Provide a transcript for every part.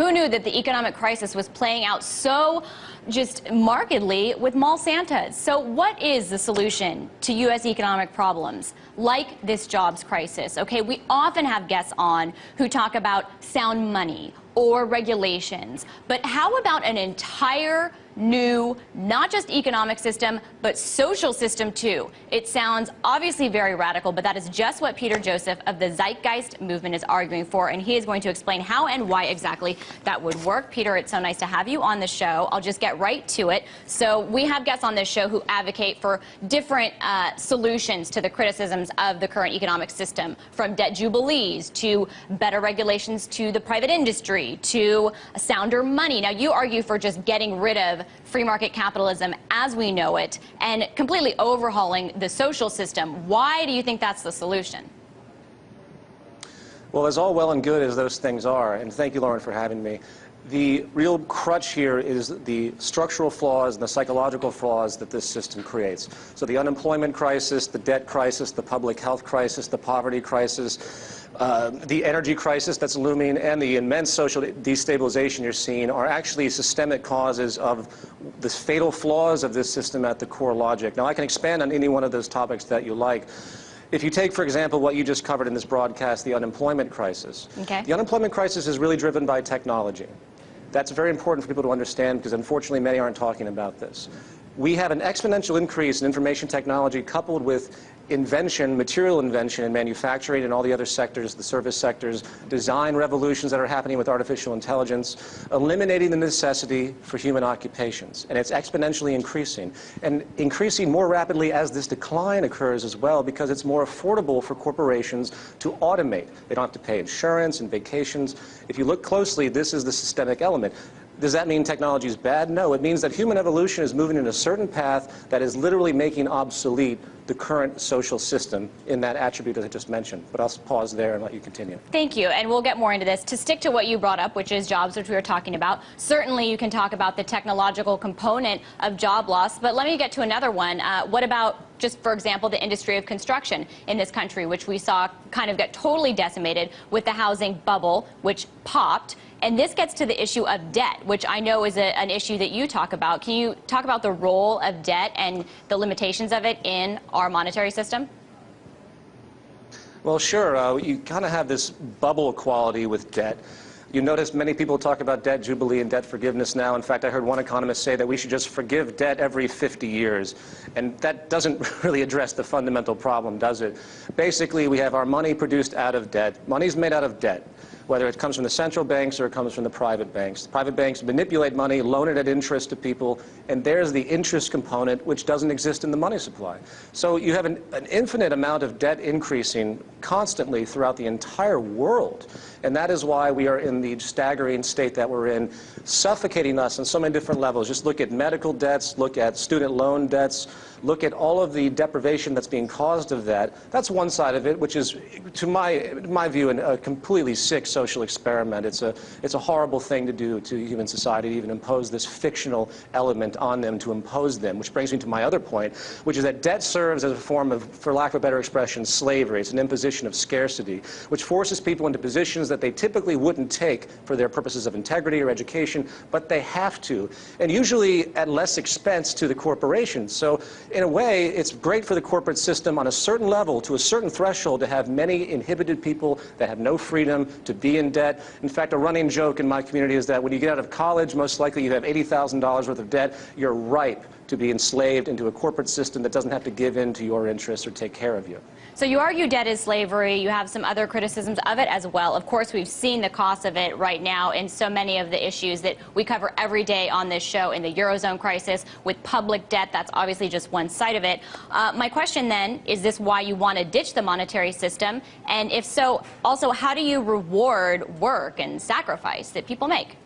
Who knew that the economic crisis was playing out so just markedly with mall Santas? So what is the solution to U.S. economic problems like this jobs crisis? Okay, we often have guests on who talk about sound money or regulations, but how about an entire new, not just economic system, but social system too. It sounds obviously very radical, but that is just what Peter Joseph of the Zeitgeist movement is arguing for, and he is going to explain how and why exactly that would work. Peter, it's so nice to have you on the show. I'll just get right to it. So we have guests on this show who advocate for different uh, solutions to the criticisms of the current economic system, from debt jubilees to better regulations to the private industry to sounder money. Now, you argue for just getting rid of free market capitalism as we know it and completely overhauling the social system. Why do you think that's the solution? Well, as all well and good as those things are, and thank you, Lauren, for having me, the real crutch here is the structural flaws and the psychological flaws that this system creates. So the unemployment crisis, the debt crisis, the public health crisis, the poverty crisis, uh, the energy crisis that's looming and the immense social destabilization you're seeing are actually systemic causes of the fatal flaws of this system at the core logic. Now, I can expand on any one of those topics that you like. If you take, for example, what you just covered in this broadcast, the unemployment crisis. Okay. The unemployment crisis is really driven by technology. That's very important for people to understand because unfortunately many aren't talking about this. We have an exponential increase in information technology coupled with invention, material invention in manufacturing and all the other sectors, the service sectors, design revolutions that are happening with artificial intelligence, eliminating the necessity for human occupations. And it's exponentially increasing. And increasing more rapidly as this decline occurs as well because it's more affordable for corporations to automate. They don't have to pay insurance and vacations. If you look closely, this is the systemic element. Does that mean technology is bad? No, it means that human evolution is moving in a certain path that is literally making obsolete the current social system in that attribute that I just mentioned. But I'll pause there and let you continue. Thank you, and we'll get more into this. To stick to what you brought up, which is jobs, which we were talking about, certainly you can talk about the technological component of job loss, but let me get to another one. Uh, what about just for example, the industry of construction in this country, which we saw kind of get totally decimated with the housing bubble, which popped. And this gets to the issue of debt, which I know is a, an issue that you talk about. Can you talk about the role of debt and the limitations of it in our monetary system? Well, sure. Uh, you kind of have this bubble quality with debt. You notice many people talk about debt jubilee and debt forgiveness now. In fact, I heard one economist say that we should just forgive debt every 50 years. And that doesn't really address the fundamental problem, does it? Basically, we have our money produced out of debt. Money's made out of debt whether it comes from the central banks or it comes from the private banks. The private banks manipulate money, loan it at interest to people, and there's the interest component which doesn't exist in the money supply. So you have an, an infinite amount of debt increasing constantly throughout the entire world. And that is why we are in the staggering state that we're in, suffocating us on so many different levels. Just look at medical debts, look at student loan debts, look at all of the deprivation that's being caused of that. That's one side of it, which is, to my, my view, a completely sick social experiment. It's a, it's a horrible thing to do to human society to even impose this fictional element on them to impose them, which brings me to my other point, which is that debt serves as a form of, for lack of a better expression, slavery. It's an imposition of scarcity, which forces people into positions that they typically wouldn't take for their purposes of integrity or education, but they have to, and usually at less expense to the corporation. So in a way, it's great for the corporate system on a certain level, to a certain threshold, to have many inhibited people that have no freedom to be in debt. In fact, a running joke in my community is that when you get out of college, most likely you have $80,000 worth of debt. You're ripe to be enslaved into a corporate system that doesn't have to give in to your interests or take care of you. So you argue debt is slavery. You have some other criticisms of it as well. Of course, we've seen the cost of it right now in so many of the issues that we cover every day on this show in the Eurozone crisis with public debt. That's obviously just one side of it. Uh, my question then, is this why you want to ditch the monetary system? And if so, also, how do you reward work and sacrifice that people make?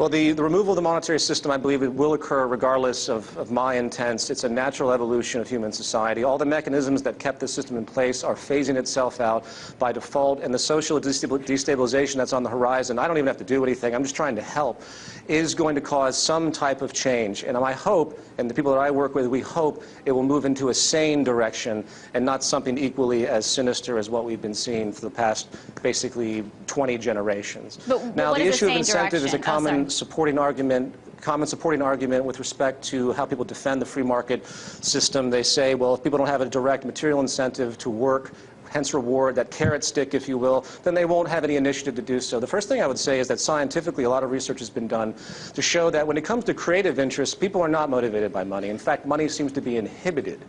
Well, the, the removal of the monetary system, I believe it will occur regardless of, of my intents. It's a natural evolution of human society. All the mechanisms that kept the system in place are phasing itself out by default, and the social destabilization that's on the horizon, I don't even have to do anything, I'm just trying to help, is going to cause some type of change. And I hope, and the people that I work with, we hope it will move into a sane direction and not something equally as sinister as what we've been seeing for the past basically 20 generations. But now, the issue of direction? incentive is a Oh, common sorry. Supporting argument common supporting argument with respect to how people defend the free market system. They say, well, if people don't have a direct material incentive to work, hence reward, that carrot stick, if you will, then they won't have any initiative to do so. The first thing I would say is that scientifically, a lot of research has been done to show that when it comes to creative interests, people are not motivated by money. In fact, money seems to be inhibited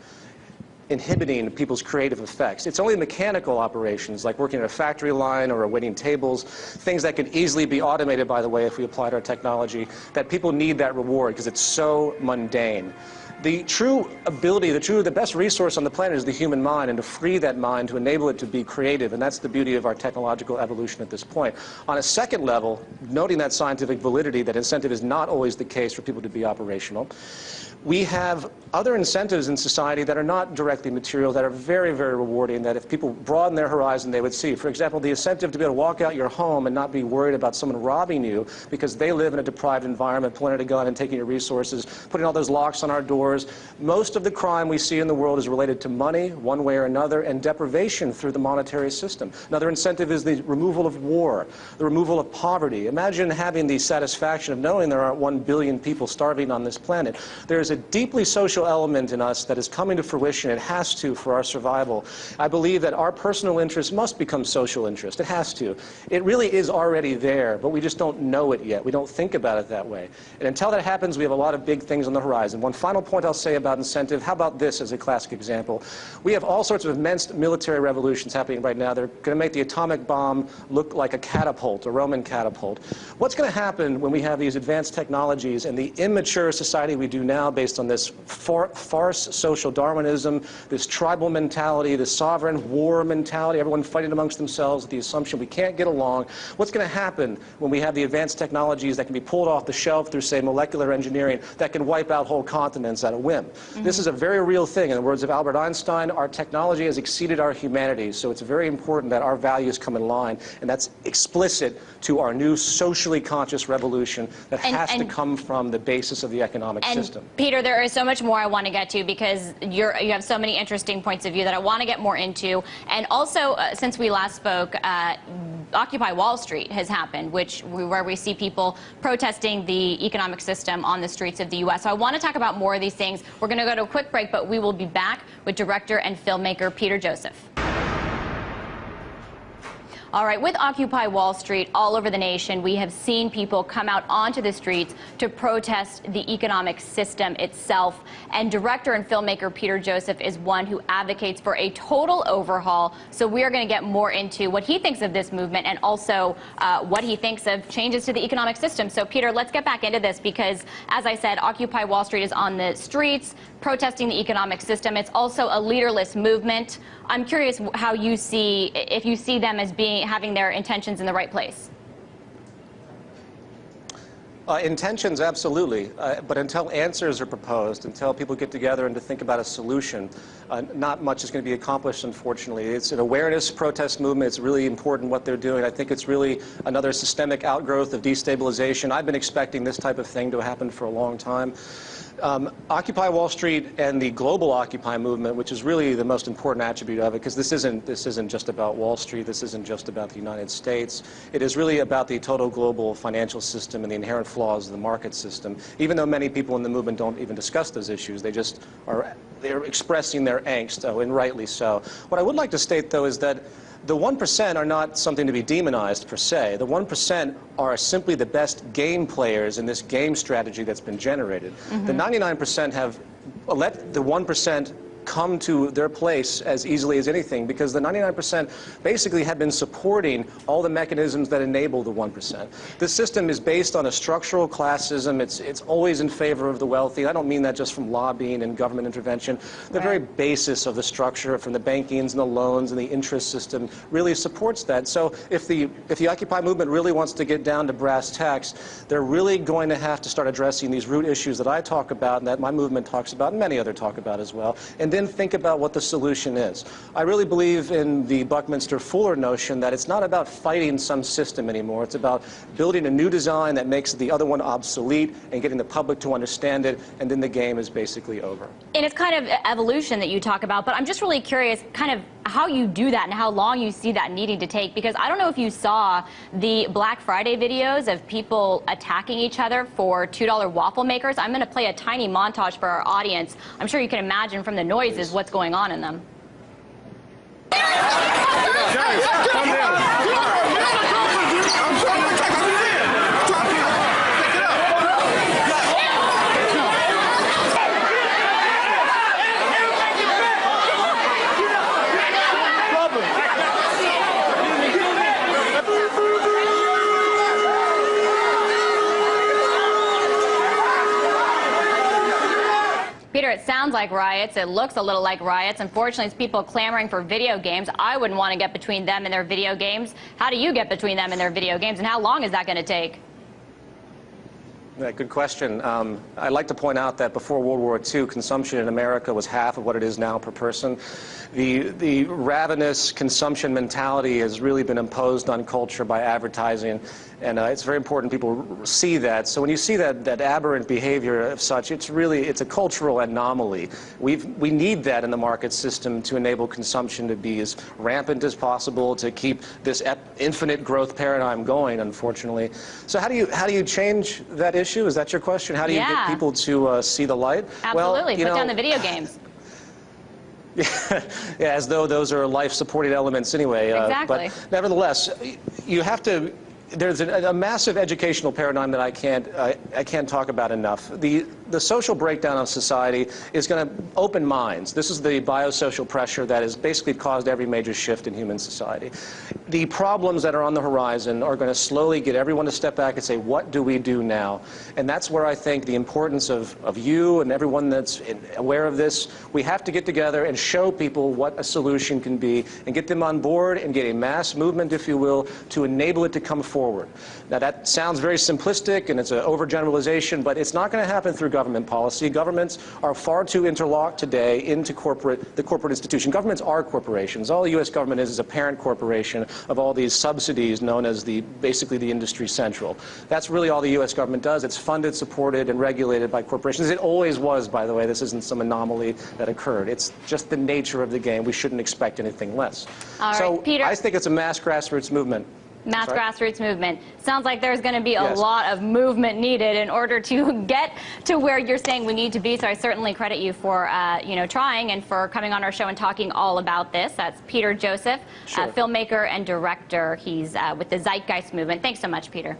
inhibiting people's creative effects. It's only mechanical operations, like working at a factory line or waiting tables, things that could easily be automated, by the way, if we applied our technology, that people need that reward because it's so mundane. The true ability, the true, the best resource on the planet is the human mind, and to free that mind, to enable it to be creative, and that's the beauty of our technological evolution at this point. On a second level, noting that scientific validity, that incentive is not always the case for people to be operational, we have other incentives in society that are not directly material, that are very, very rewarding, that if people broaden their horizon, they would see. For example, the incentive to be able to walk out your home and not be worried about someone robbing you because they live in a deprived environment, pulling out a gun and taking your resources, putting all those locks on our doors. Most of the crime we see in the world is related to money, one way or another, and deprivation through the monetary system. Another incentive is the removal of war, the removal of poverty. Imagine having the satisfaction of knowing there aren't one billion people starving on this planet. There's a deeply social element in us that is coming to fruition. It has to for our survival. I believe that our personal interest must become social interest. It has to. It really is already there, but we just don't know it yet. We don't think about it that way. And until that happens, we have a lot of big things on the horizon. One final point I'll say about incentive. How about this as a classic example? We have all sorts of immense military revolutions happening right now. They're going to make the atomic bomb look like a catapult, a Roman catapult. What's going to happen when we have these advanced technologies and the immature society we do now based on this far farce social Darwinism, this tribal mentality, this sovereign war mentality, everyone fighting amongst themselves, the assumption we can't get along. What's going to happen when we have the advanced technologies that can be pulled off the shelf through, say, molecular engineering that can wipe out whole continents at a whim? Mm-hmm. This is a very real thing. In the words of Albert Einstein, our technology has exceeded our humanity, so it's very important that our values come in line, and that's explicit to our new socially conscious revolution that And- has to come from the basis of the economic And system. Peter, there is so much more I want to get to because you're, you have so many interesting points of view that I want to get more into. And also, uh, since we last spoke, uh, Occupy Wall Street has happened, which we, where we see people protesting the economic system on the streets of the U.S. So I want to talk about more of these things. We're going to go to a quick break, but we will be back with director and filmmaker Peter Joseph. All right, with Occupy Wall Street all over the nation, we have seen people come out onto the streets to protest the economic system itself. And director and filmmaker Peter Joseph is one who advocates for a total overhaul. So we are going to get more into what he thinks of this movement and also uh, what he thinks of changes to the economic system. So, Peter, let's get back into this because, as I said, Occupy Wall Street is on the streets protesting the economic system. It's also a leaderless movement. I'm curious how you see, if you see them as being having their intentions in the right place. Uh, intentions, absolutely. Uh, but until answers are proposed, until people get together and to think about a solution, uh, not much is going to be accomplished, unfortunately. It's an awareness protest movement. It's really important what they're doing. I think it's really another systemic outgrowth of destabilization. I've been expecting this type of thing to happen for a long time. Um, Occupy Wall Street and the global Occupy movement, which is really the most important attribute of it, because this isn't this isn't just about Wall Street. This isn't just about the United States. It is really about the total global financial system and the inherent flaws of the market system. Even though many people in the movement don't even discuss those issues, they just are they're expressing their angst, oh, and rightly so. What I would like to state, though, is that the 1% are not something to be demonized per se. The 1% are simply the best game players in this game strategy that's been generated. Mm-hmm. The 99% have let the 1% come to their place as easily as anything because the 99% basically have been supporting all the mechanisms that enable the 1%. The system is based on a structural classism. It's, it's always in favor of the wealthy. I don't mean that just from lobbying and government intervention. The Right. very basis of the structure from the bankings and the loans and the interest system really supports that. So if the, if the Occupy movement really wants to get down to brass tacks, they're really going to have to start addressing these root issues that I talk about and that my movement talks about and many other talk about as well, and then think about what the solution is. I really believe in the Buckminster Fuller notion that it's not about fighting some system anymore. It's about building a new design that makes the other one obsolete and getting the public to understand it, and then the game is basically over. And it's kind of evolution that you talk about, but I'm just really curious kind of how you do that and how long you see that needing to take because I don't know if you saw the Black Friday videos of people attacking each other for $2 waffle makers. I'm going to play a tiny montage for our audience. I'm sure you can imagine from the noises what's going on in them. Peter, like riots. It looks a little like riots. Unfortunately, it's people clamoring for video games. I wouldn't want to get between them and their video games. How do you get between them and their video games, and how long is that going to take? Yeah, good question. Um, I'd like to point out that before World War II, consumption in America was half of what it is now per person. The, the ravenous consumption mentality has really been imposed on culture by advertising, and uh, it's very important people see that. So when you see that, that aberrant behavior of such, it's really it's a cultural anomaly. We've, we need that in the market system to enable consumption to be as rampant as possible, to keep this infinite growth paradigm going, unfortunately. So how do you, how do you change that issue? Is that your question? How do you Yeah. get people to uh, see the light? Absolutely. you Put down the video games. yeah, as though those are life-supporting elements anyway. uh, Exactly. But nevertheless, you have to. There's a, a massive educational paradigm that I can't I, I can't talk about enough. The the social breakdown of society is going to open minds. This is the biosocial pressure that has basically caused every major shift in human society. The problems that are on the horizon are going to slowly get everyone to step back and say, what do we do now? And that's where I think the importance of, of you and everyone that's aware of this, we have to get together and show people what a solution can be and get them on board and get a mass movement, if you will, to enable it to come forward. Now that sounds very simplistic and it's an overgeneralization, but it's not going to happen through government policy. Governments are far too interlocked today into corporate, the corporate institution. Governments are corporations. All the U.S. government is is a parent corporation of all these subsidies known as the basically the industry central. That's really all the U.S. government does. It's funded, supported, and regulated by corporations. It always was, by the way. This isn't some anomaly that occurred. It's just the nature of the game. We shouldn't expect anything less. All right, so Peter- I think it's a mass grassroots movement. Mass Sorry? grassroots movement. Sounds like there's going to be a Yes. lot of movement needed in order to get to where you're saying we need to be. So I certainly credit you for, uh, you know, trying and for coming on our show and talking all about this. That's Peter Joseph, Sure. uh, filmmaker and director. He's uh, with the Zeitgeist movement. Thanks so much, Peter.